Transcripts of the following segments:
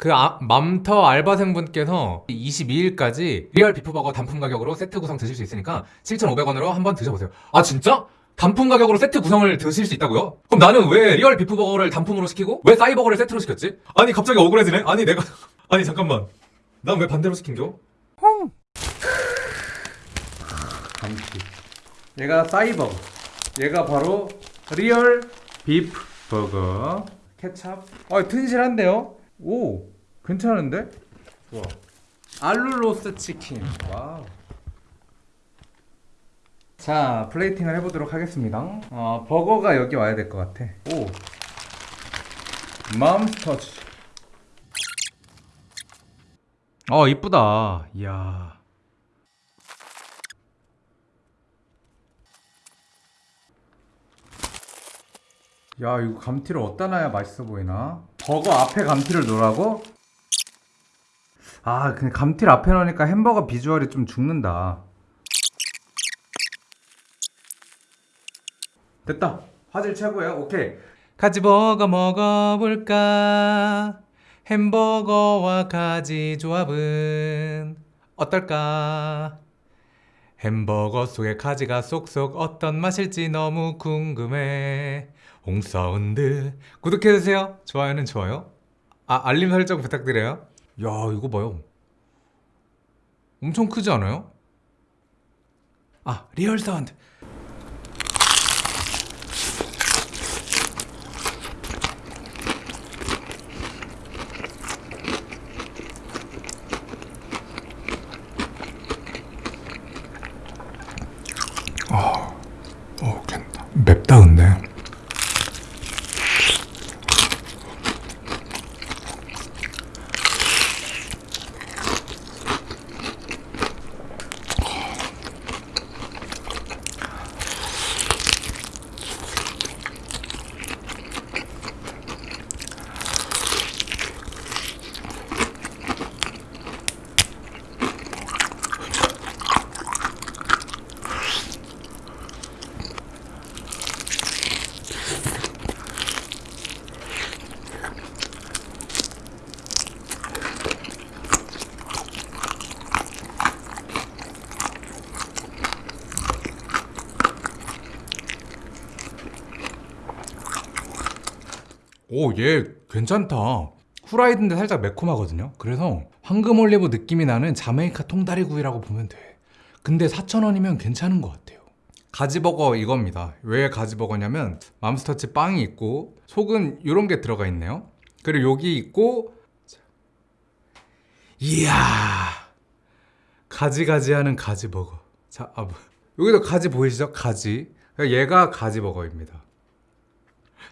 그 아, 맘터 알바생분께서 22일까지 리얼 비프버거 단품 가격으로 세트 구성 드실 수 있으니까 7,500원으로 한번 드셔보세요. 아 진짜? 단품 가격으로 세트 구성을 드실 수 있다고요? 그럼 나는 왜 리얼 비프버거를 단품으로 시키고 왜 싸이버거를 세트로 시켰지? 아니 갑자기 억울해지네? 아니 내가 아니 잠깐만 난 왜 반대로 시킨겨? 감튀. 얘가 싸이버거. 얘가 바로 리얼 비프 버거. 케찹. 아, 튼실한데요? 오, 괜찮은데? 와. 알룰로스 치킨. wow. 자, plating을 해보도록 하겠습니다. 어, 버거가 여기 와야 될 것 같아. 오. 맘스터치. 어, 이쁘다. 이야. 야 이거 감튀를 어디다 놔야 맛있어 보이나? 버거 앞에 감튀를 놓으라고? 아 근데 감튀를 앞에 놓으니까 햄버거 비주얼이 좀 죽는다 됐다 화질 최고야 오케이 가지버거 먹어볼까? 햄버거와 가지 조합은 어떨까? 햄버거 속에 가지가 쏙쏙 어떤 맛일지 너무 궁금해. 홍사운드 구독해주세요. 좋아요는 좋아요. 아 알림 설정 부탁드려요. 야 이거 봐요. 엄청 크지 않아요? 아 real sound. 오, 얘 괜찮다. 후라이드인데 살짝 매콤하거든요. 그래서 황금 올리브 느낌이 나는 자메이카 통다리구이라고 보면 돼. 근데 4,000원이면 괜찮은 것 같아요. 가지버거 이겁니다. 왜 가지버거냐면 맘스터치 빵이 있고 속은 이런 게 들어가 있네요. 그리고 여기 있고 자. 이야 가지가지하는 가지버거. 자, 아, 뭐. 여기도 가지 보이시죠? 가지. 얘가 가지버거입니다.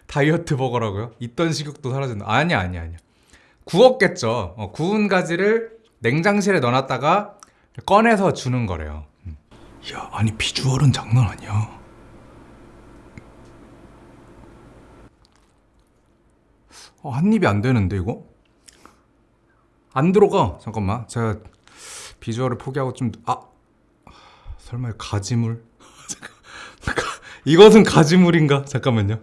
다이어트 버거라고요? 있던 식욕도 사라진다. 아니야, 아니야, 아니야. 구웠겠죠. 어, 구운 가지를 냉장실에 넣어놨다가 꺼내서 주는 거래요. 음. 야, 아니 비주얼은 장난 아니야. 어, 한 입이 안 되는데 이거? 안 들어가. 잠깐만. 제가 비주얼을 포기하고 좀 아. 설마 가지물? 이것은 가지물인가? 잠깐만요.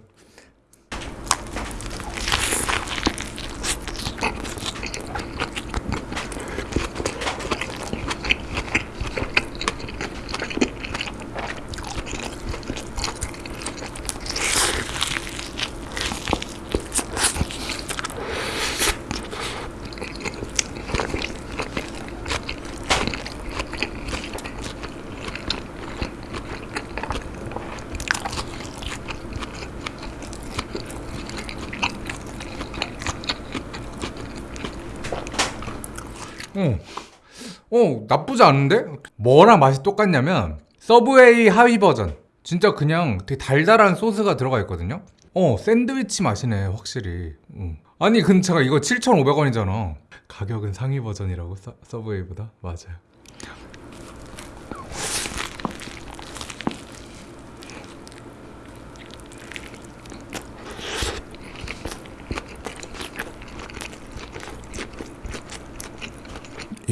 어, 어 나쁘지 않은데? 뭐랑 맛이 똑같냐면 서브웨이 하위 버전. 진짜 그냥 되게 달달한 소스가 들어가 있거든요? 어 샌드위치 맛이네 확실히. 응. 아니 근데 제가 이거 7,500원이잖아. 가격은 상위 버전이라고? 서, 서브웨이보다? 맞아요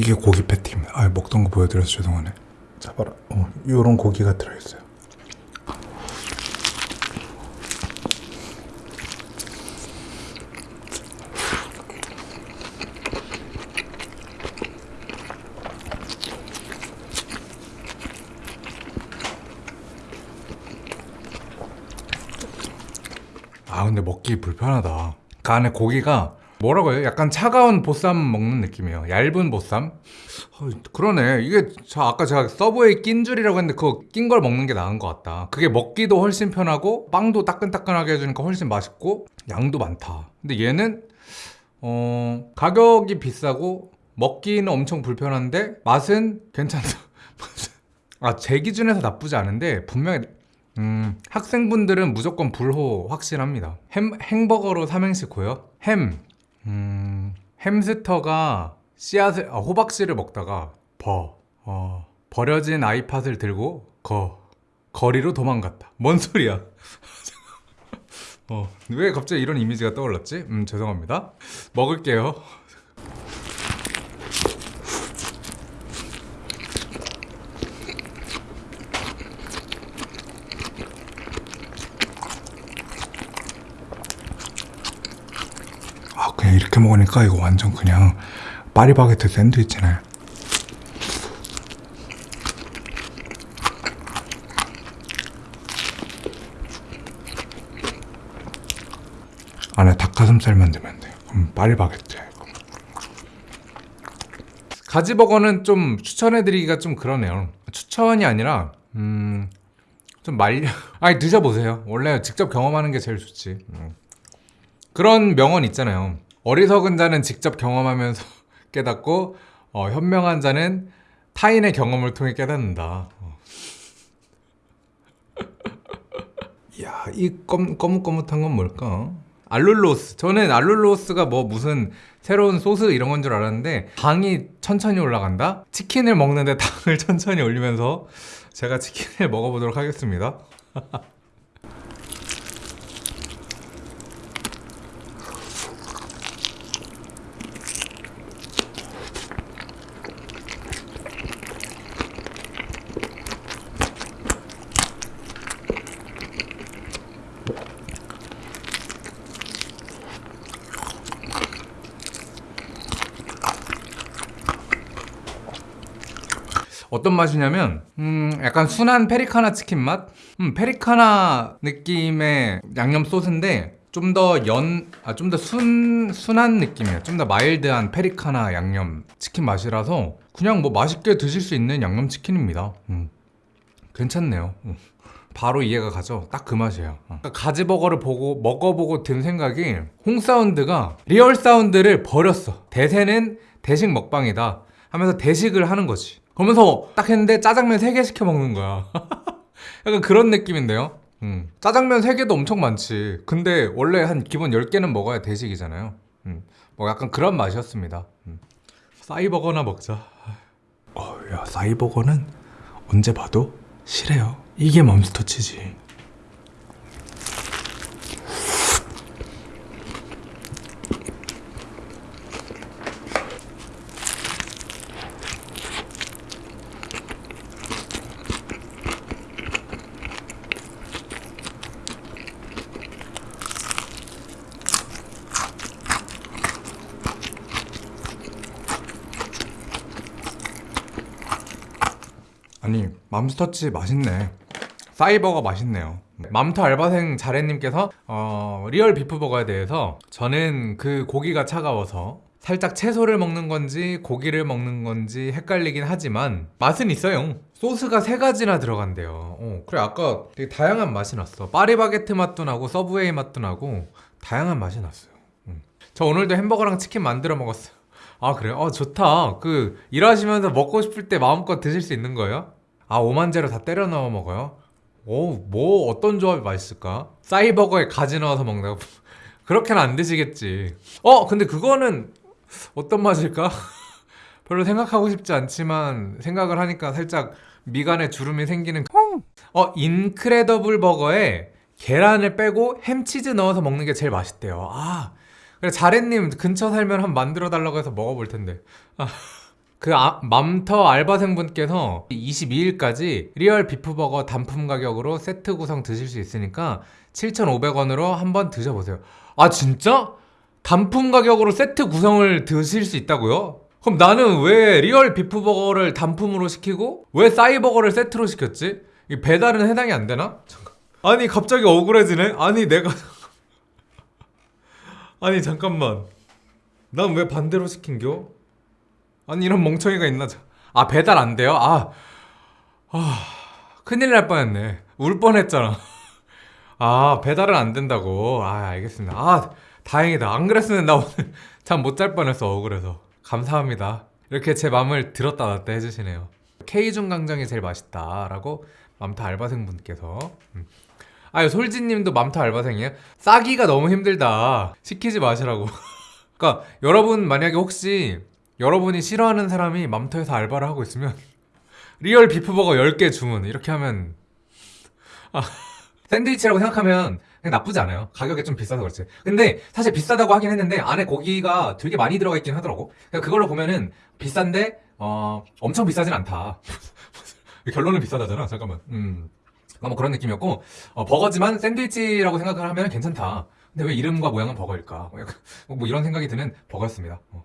이게 고기 패티입니다. 아, 먹던 거 보여드려서 죄송하네. 잡아라. 어, 요런 고기가 들어있어요. 아 근데 먹기 불편하다 그 안에 고기가 뭐라고 해요? 약간 차가운 보쌈 먹는 느낌이에요. 얇은 보쌈? 어, 그러네. 이게 저 아까 제가 서브웨이 낀 줄이라고 했는데 그거 낀 걸 먹는 게 나은 것 같다. 그게 먹기도 훨씬 편하고 빵도 따끈따끈하게 해주니까 훨씬 맛있고 양도 많다. 근데 얘는 어 가격이 비싸고 먹기는 엄청 불편한데 맛은 괜찮다. 아 제 기준에서 나쁘지 않은데 분명히 음, 학생분들은 무조건 불호 확실합니다. 햄, 행버거로 삼행시 고요. 햄, 음, 햄스터가 씨앗을, 아, 호박씨를 먹다가 버, 어, 버려진 아이팟을 들고 거, 거리로 도망갔다. 뭔 소리야? 어, 왜 갑자기 이런 이미지가 떠올랐지? 음, 죄송합니다. 먹을게요. 그냥 이렇게 먹으니까 이거 완전 그냥 파리바게트 샌드위치네. 안에 닭가슴살만 넣으면 돼요. 그럼 파리바게트 가지버거는 좀 추천해드리기가 좀 그러네요. 추천이 아니라 음... 좀 말려 아니 드셔보세요. 원래 직접 경험하는 게 제일 좋지. 음. 그런 명언 있잖아요. 어리석은 자는 직접 경험하면서 깨닫고 어, 현명한 자는 타인의 경험을 통해 깨닫는다. 어. 이야, 이 검, 거뭇거뭇한 건 뭘까? 알룰로스. 저는 알룰로스가 뭐 무슨 새로운 소스 이런 건 줄 알았는데 당이 천천히 올라간다? 치킨을 먹는데 당을 천천히 올리면서 제가 치킨을 먹어보도록 하겠습니다. 어떤 맛이냐면 음 약간 순한 페리카나 치킨 맛? 음 페리카나 느낌의 양념 소스인데 좀 더 연, 아 좀 더 순, 순한 느낌이에요. 좀 더 mild한 페리카나 양념 치킨 맛이라서 그냥 뭐 맛있게 드실 수 있는 양념 치킨입니다. 음. 괜찮네요. 음. 바로 이해가 가죠. 딱 그 맛이에요. 어. 가지버거를 보고 먹어보고 든 생각이 홍사운드가 real sound를 버렸어. 대세는 대식 먹방이다 하면서 대식을 하는 거지. 그러면서 딱 했는데 짜장면 3개 시켜 먹는 거야. 약간 그런 느낌인데요. 음. 짜장면 3개도 엄청 많지. 근데 원래 한 기본 10개는 먹어야 대식이잖아요. 음. 뭐 약간 그런 맛이었습니다. 음. 싸이버거나 먹자. 어, 야, 싸이버거는 언제 봐도 실해요. 이게 맘스터치지. 아니 맘스터치 맛있네. 싸이버거 맛있네요. 맘터 알바생 자래님께서 어, 리얼 비프버거에 대해서 저는 그 고기가 차가워서 살짝 채소를 먹는 건지 고기를 먹는 건지 헷갈리긴 하지만 맛은 있어요. 소스가 세 가지나 들어간대요. 어, 그래 아까 되게 다양한 맛이 났어. 파리바게트 맛도 나고 서브웨이 맛도 나고 다양한 맛이 났어요. 음. 저 오늘도 햄버거랑 치킨 만들어 먹었어요. 아 그래요? 어 좋다. 그 일하시면서 먹고 싶을 때 마음껏 드실 수 있는 거예요? 아 오만재로 다 때려 넣어 먹어요? 오뭐 어떤 조합이 맛있을까? 싸이버거에 가지 넣어서 먹는다고? 그렇게는 안 드시겠지 어 근데 그거는 어떤 맛일까? 별로 생각하고 싶지 않지만 생각을 하니까 살짝 미간에 주름이 생기는 어 인크레더블 버거에 계란을 빼고 햄치즈 넣어서 먹는 게 제일 맛있대요 아 그래 자래님 근처 살면 한번 만들어 달라고 해서 먹어볼 텐데 아, 그 아, 맘터 알바생분께서 22일까지 리얼 비프버거 단품 가격으로 세트 구성 드실 수 있으니까 7,500원으로 한번 드셔보세요 아 진짜? 단품 가격으로 세트 구성을 드실 수 있다고요? 그럼 나는 왜 리얼 비프버거를 단품으로 시키고 왜 싸이버거를 세트로 시켰지? 이 배달은 해당이 안 되나? 잠깐. 아니 갑자기 억울해지네? 아니 내가 아니 잠깐만 난 왜 반대로 시킨겨? 아니 이런 멍청이가 있나? 자- 아 배달 안 돼요? 아, 아 큰일 날 뻔했네. 울 뻔했잖아. 아 배달은 안 된다고. 아 알겠습니다. 아 다행이다. 안 그랬으면 나 오늘 잠 못 잘 뻔했어 억울해서. 감사합니다. 이렇게 제 마음을 들었다 놨다 해주시네요. 케이준 강정이 제일 맛있다 라고 맘터 알바생분께서. 음. 아유 솔지님도 맘터 알바생이에요? 싸기가 너무 힘들다. 시키지 마시라고. 그러니까 여러분 만약에 혹시 여러분이 싫어하는 사람이 맘터에서 알바를 하고 있으면 리얼 비프버거 10개 주문. 이렇게 하면 아, 샌드위치라고 생각하면 그냥 나쁘지 않아요. 가격이 좀 비싸서 그렇지. 근데 사실 비싸다고 하긴 했는데 안에 고기가 되게 많이 들어가 있긴 하더라고. 그러니까 그걸로 보면은 비싼데 어, 엄청 비싸진 않다. 결론은 비싸다잖아. 잠깐만. 음. 어, 뭐 그런 느낌이었고 어, 버거지만 샌드위치라고 생각을 하면 괜찮다. 근데 왜 이름과 모양은 버거일까? 뭐, 뭐 이런 생각이 드는 버거였습니다. 어.